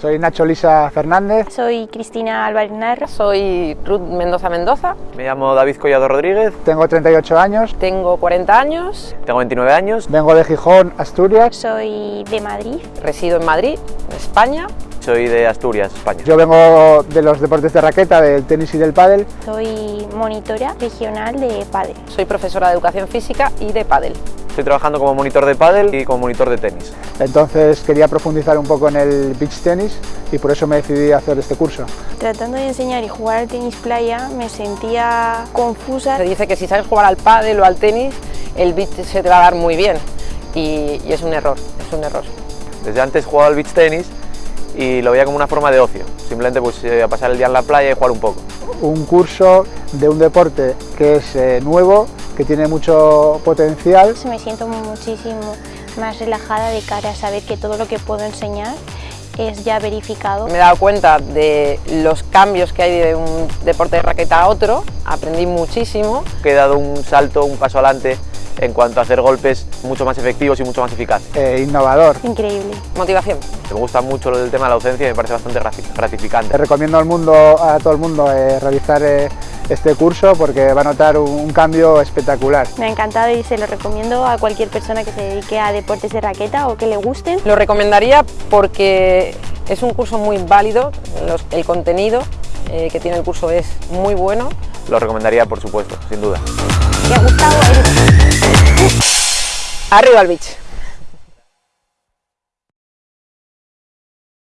Soy Nacho Lisa Fernández. Soy Cristina Álvarez Narra. Soy Ruth Mendoza Mendoza. Me llamo David Collado Rodríguez. Tengo 38 años. Tengo 40 años. Tengo 29 años. Vengo de Gijón, Asturias. Soy de Madrid. Resido en Madrid, España. Soy de Asturias, España. Yo vengo de los deportes de raqueta, del tenis y del pádel. Soy monitora regional de pádel. Soy profesora de educación física y de pádel. Estoy trabajando como monitor de pádel y como monitor de tenis. Entonces quería profundizar un poco en el beach tenis y por eso me decidí a hacer este curso. Tratando de enseñar y jugar al tenis playa me sentía confusa. Se dice que si sabes jugar al pádel o al tenis, el beach se te va a dar muy bien y, y es un error, es un error. Desde antes jugaba al beach tenis y lo veía como una forma de ocio, simplemente pues eh, a pasar el día en la playa y jugar un poco. Un curso de un deporte que es eh, nuevo, que tiene mucho potencial. Me siento muchísimo más relajada de cara a saber que todo lo que puedo enseñar es ya verificado. Me he dado cuenta de los cambios que hay de un deporte de raqueta a otro, aprendí muchísimo. He dado un salto, un paso adelante en cuanto a hacer golpes mucho más efectivos y mucho más eficaces. Eh, innovador. Increíble. Motivación. Me gusta mucho lo del tema de la docencia y me parece bastante gratificante. Te recomiendo al mundo, a todo el mundo eh, realizar eh, este curso porque va a notar un, un, cambio espectacular. Me ha encantado y se lo recomiendo a cualquier persona que se dedique a deportes de raqueta o que le gusten. Lo recomendaría porque es un curso muy válido, los, el contenido eh, que tiene el curso es muy bueno. Lo recomendaría por supuesto, sin duda. ¿Te ha gustado? Arriba al beach.